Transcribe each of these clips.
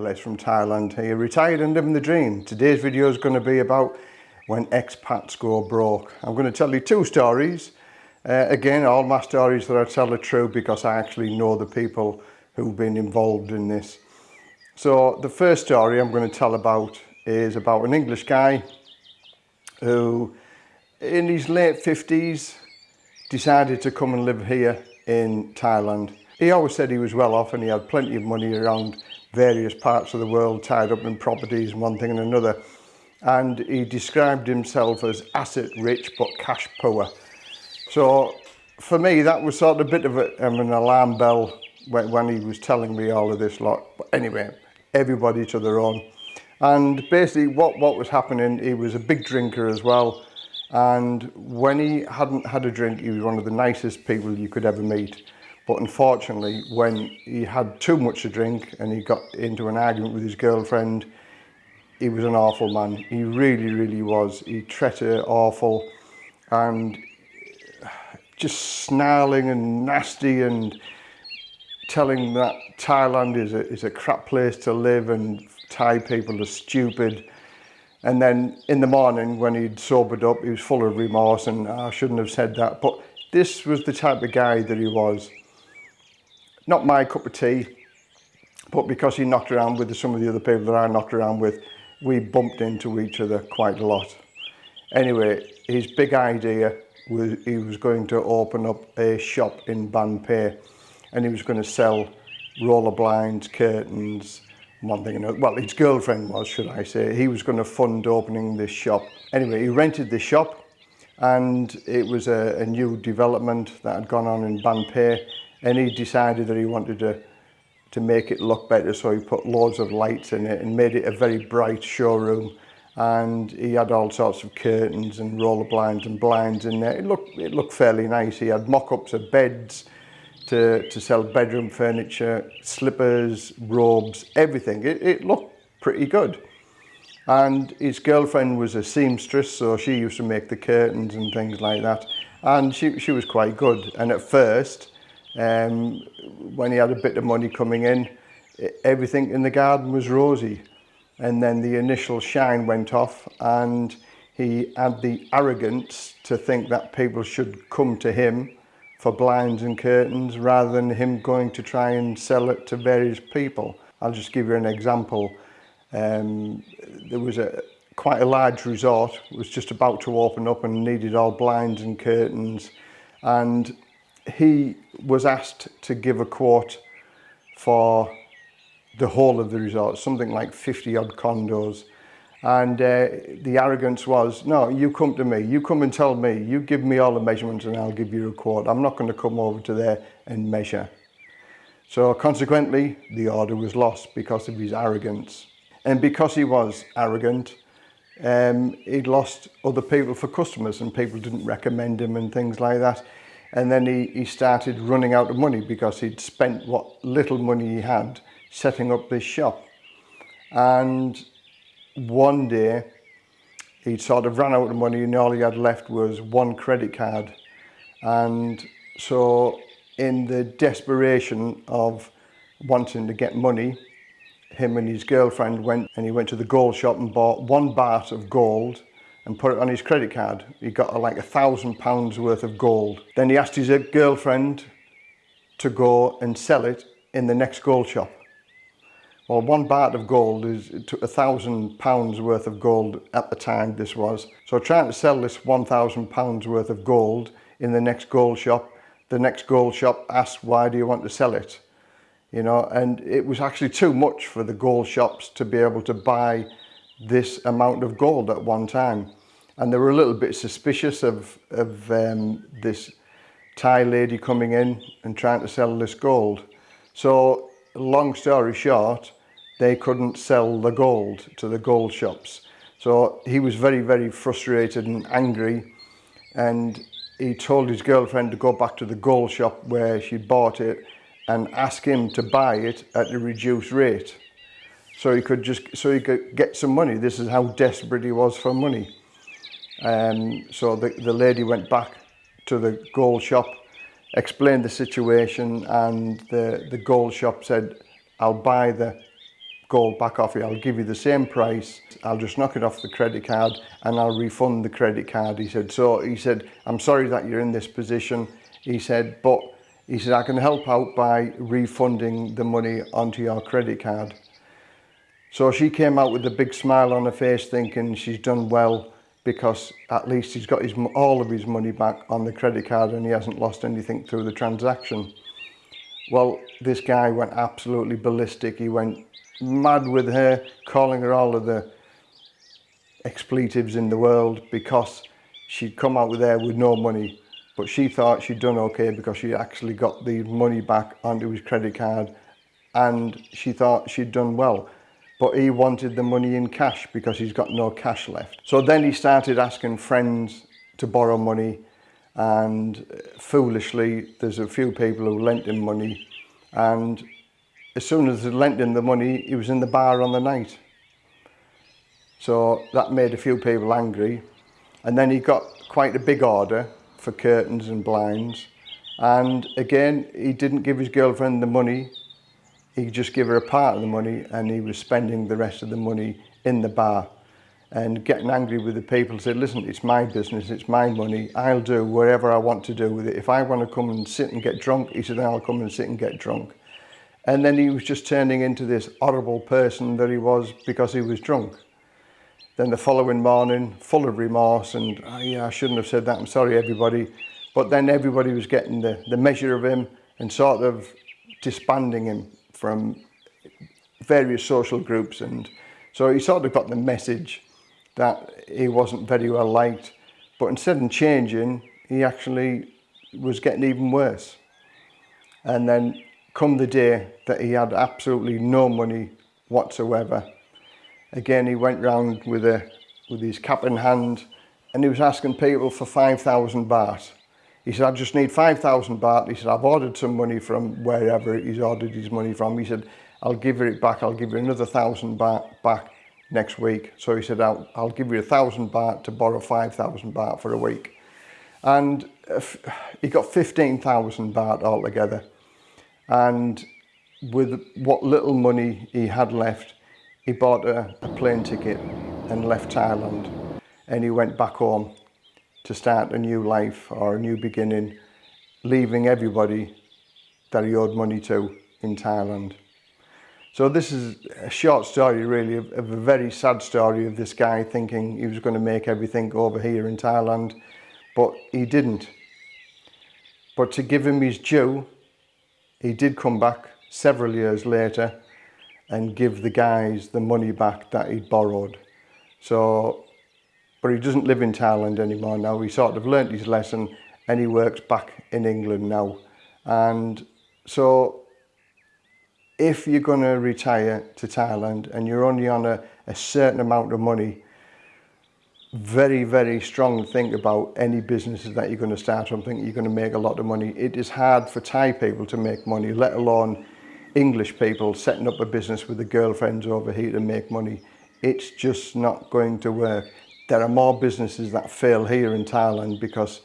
Les from Thailand here, retired and living the dream. Today's video is going to be about when expats go broke. I'm going to tell you two stories. Uh, again, all my stories that I tell are true because I actually know the people who've been involved in this. So the first story I'm going to tell about is about an English guy who in his late 50s decided to come and live here in Thailand. He always said he was well off and he had plenty of money around various parts of the world tied up in properties and one thing and another. And he described himself as asset rich but cash poor. So for me, that was sort of a bit of a, um, an alarm bell when, when he was telling me all of this lot. But anyway, everybody to their own. And basically what, what was happening, he was a big drinker as well. And when he hadn't had a drink, he was one of the nicest people you could ever meet. But unfortunately, when he had too much to drink and he got into an argument with his girlfriend, he was an awful man. He really, really was. He treated awful and just snarling and nasty and telling that Thailand is a, is a crap place to live and Thai people are stupid. And then in the morning when he'd sobered up, he was full of remorse and oh, I shouldn't have said that. But this was the type of guy that he was not my cup of tea, but because he knocked around with some of the other people that I knocked around with, we bumped into each other quite a lot. Anyway, his big idea was he was going to open up a shop in Banpei and he was going to sell roller blinds, curtains, one thing another. Well, his girlfriend was, should I say. He was going to fund opening this shop. Anyway, he rented the shop and it was a, a new development that had gone on in Banpei and he decided that he wanted to to make it look better so he put loads of lights in it and made it a very bright showroom. And he had all sorts of curtains and roller blinds and blinds in there. It looked it looked fairly nice. He had mock-ups of beds to to sell bedroom furniture slippers robes everything. It, it looked pretty good. And his girlfriend was a seamstress so she used to make the curtains and things like that. And she she was quite good. And at first Um, when he had a bit of money coming in, e, everything in the garden was rosy. And then the initial shine went off and he had the arrogance to think that people should come to him for blinds and curtains rather than him going to try and sell it to various people. I'll just give you an example. Um, there was a quite a large resort, was just about to open up and needed all blinds and curtains. And he was asked to give a quote for the whole of the resort, something like 50 odd condos. And uh, the arrogance was, no, you come to me, you come and tell me, you give me all the measurements and I'll give you a quote. I'm not going to come over to there and measure. So consequently, the order was lost because of his arrogance. And because he was arrogant, um, he'd lost other people for customers and people didn't recommend him and things like that and then he, he started running out of money because he'd spent what little money he had setting up this shop. And one day he'd sort of ran out of money and all he had left was one credit card. And so in the desperation of wanting to get money him and his girlfriend went and he went to the gold shop and bought one baht of gold and put it on his credit card. He got like a thousand pounds worth of gold. Then he asked his girlfriend to go and sell it in the next gold shop. Well, one baht of gold is a thousand pounds worth of gold at the time this was. So trying to sell this 1,000 pounds worth of gold in the next gold shop, the next gold shop asked, why do you want to sell it? You know, and it was actually too much for the gold shops to be able to buy this amount of gold at one time and they were a little bit suspicious of, of um, this Thai lady coming in and trying to sell this gold. So long story short, they couldn't sell the gold to the gold shops. So he was very, very frustrated and angry and he told his girlfriend to go back to the gold shop where she bought it and ask him to buy it at a reduced rate. So he could just, so he could get some money. This is how desperate he was for money. Um, so the, the lady went back to the gold shop, explained the situation and the, the gold shop said, I'll buy the gold back off you. I'll give you the same price. I'll just knock it off the credit card and I'll refund the credit card. He said, so he said, I'm sorry that you're in this position. He said, but he said, I can help out by refunding the money onto your credit card. So she came out with a big smile on her face thinking she's done well because at least he's got his, all of his money back on the credit card and he hasn't lost anything through the transaction. Well, this guy went absolutely ballistic. He went mad with her, calling her all of the expletives in the world because she'd come out with there with no money. But she thought she'd done okay because she actually got the money back onto his credit card and she thought she'd done well but he wanted the money in cash because he's got no cash left. So then he started asking friends to borrow money and uh, foolishly there's a few people who lent him money and as soon as they lent him the money he was in the bar on the night. So that made a few people angry and then he got quite a big order for curtains and blinds and again he didn't give his girlfriend the money he just gave her a part of the money and he was spending the rest of the money in the bar. And getting angry with the people said listen it's my business it's my money I'll do whatever I want to do with it. If I want to come and sit and get drunk he said I'll come and sit and get drunk. And then he was just turning into this horrible person that he was because he was drunk. Then the following morning full of remorse and oh, yeah I shouldn't have said that I'm sorry everybody. But then everybody was getting the the measure of him and sort of disbanding him from various social groups and so he sort of got the message that he wasn't very well liked but instead of changing he actually was getting even worse. And then come the day that he had absolutely no money whatsoever again he went round with a with his cap in hand and he was asking people for 5,000 baht. He said, I just need 5,000 baht. He said, I've ordered some money from wherever he's ordered his money from. He said, I'll give you it back. I'll give you another thousand baht back next week. So he said, I'll, I'll give you a thousand baht to borrow 5,000 baht for a week. And he got 15,000 baht altogether. And with what little money he had left, he bought a, a plane ticket and left Thailand. And he went back home to start a new life or a new beginning, leaving everybody that he owed money to in Thailand. So this is a short story really of, of, a very sad story of this guy thinking he was going to make everything over here in Thailand, but he didn't. But to give him his due, he did come back several years later and give the guys the money back that he'd borrowed. So but he doesn't live in Thailand anymore now. He sort of learnt his lesson and he works back in England now. And so if you're going to retire to Thailand and you're only on a, a certain amount of money, very, very strong think about any businesses that you're going to start thinking you're going to make a lot of money. It is hard for Thai people to make money, let alone English people setting up a business with the girlfriends over here to make money. It's just not going to work there are more businesses that fail here in Thailand because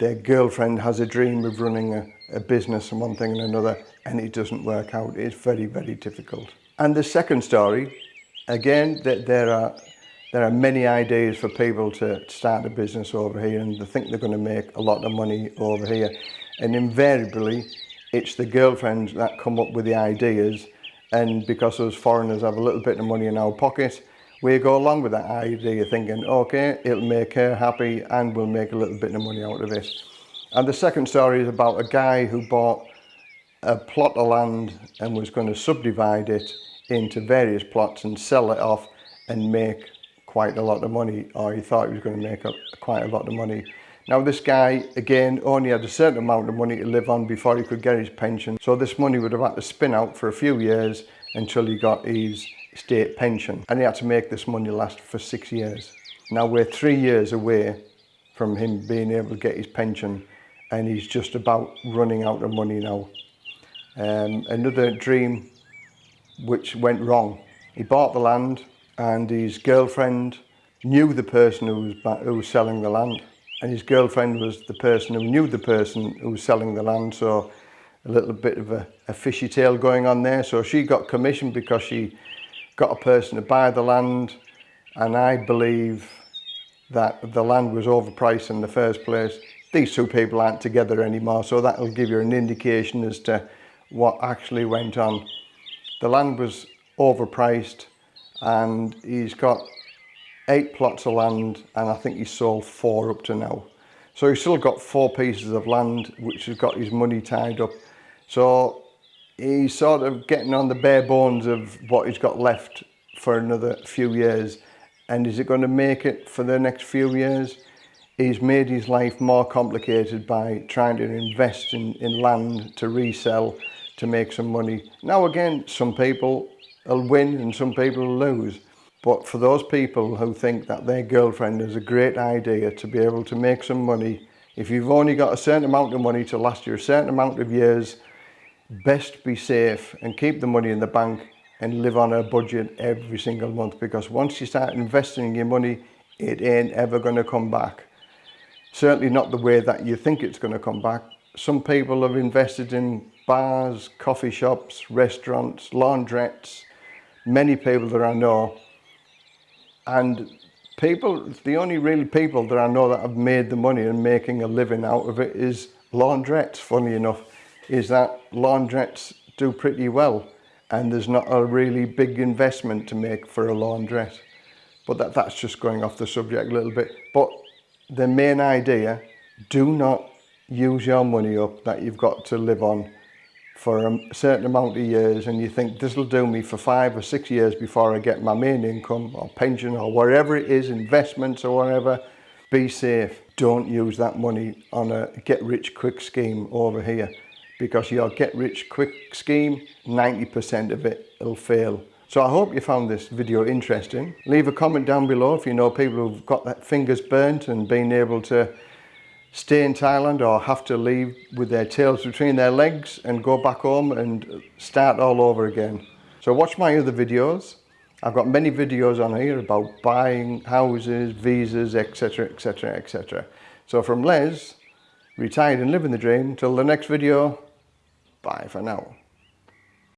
their girlfriend has a dream of running a, a business and one thing and another and it doesn't work out. It's very, very difficult. And the second story, again, that there are there are many ideas for people to start a business over here and they think they're going to make a lot of money over here. And invariably, it's the girlfriends that come up with the ideas and because those foreigners have a little bit of money in our pocket, we go along with that idea thinking, okay, it'll make her happy and we'll make a little bit of money out of it. And the second story is about a guy who bought a plot of land and was going to subdivide it into various plots and sell it off and make quite a lot of money or he thought he was going to make a, quite a lot of money. Now this guy again only had a certain amount of money to live on before he could get his pension so this money would have had to spin out for a few years until he got his state pension and he had to make this money last for six years. Now we're three years away from him being able to get his pension and he's just about running out of money now. Um, another dream which went wrong. He bought the land and his girlfriend knew the person who was, who was selling the land and his girlfriend was the person who knew the person who was selling the land so a little bit of a, a fishy tale going on there so she got commission because she got a person to buy the land and I believe that the land was overpriced in the first place. These two people aren't together anymore, so that'll give you an indication as to what actually went on. The land was overpriced and he's got eight plots of land and I think he's sold four up to now. So he's still got four pieces of land which has got his money tied up. So he's sort of getting on the bare bones of what he's got left for another few years. And is it going to make it for the next few years? He's made his life more complicated by trying to invest in, in land to resell to make some money. Now again, some people will win and some people will lose. But for those people who think that their girlfriend is a great idea to be able to make some money, if you've only got a certain amount of money to last you a certain amount of years, best be safe and keep the money in the bank and live on a budget every single month because once you start investing your money, it ain't ever going to come back. Certainly not the way that you think it's going to come back. Some people have invested in bars, coffee shops, restaurants, laundrettes, many people that I know. And people, the only real people that I know that have made the money and making a living out of it is laundrettes, funny enough, is that laundrettes do pretty well and there's not a really big investment to make for a laundrette. But that, that's just going off the subject a little bit. But the main idea, do not use your money up that you've got to live on for a certain amount of years and you think this will do me for five or six years before I get my main income or pension or whatever it is, investments or whatever, be safe. Don't use that money on a get rich quick scheme over here because your get rich quick scheme, 90% of it will fail. So I hope you found this video interesting. Leave a comment down below if you know people who've got their fingers burnt and been able to stay in Thailand or have to leave with their tails between their legs and go back home and start all over again. So watch my other videos. I've got many videos on here about buying houses, visas, etc, etc, etc. So from Les, retired and living the dream, till the next video, bye for now.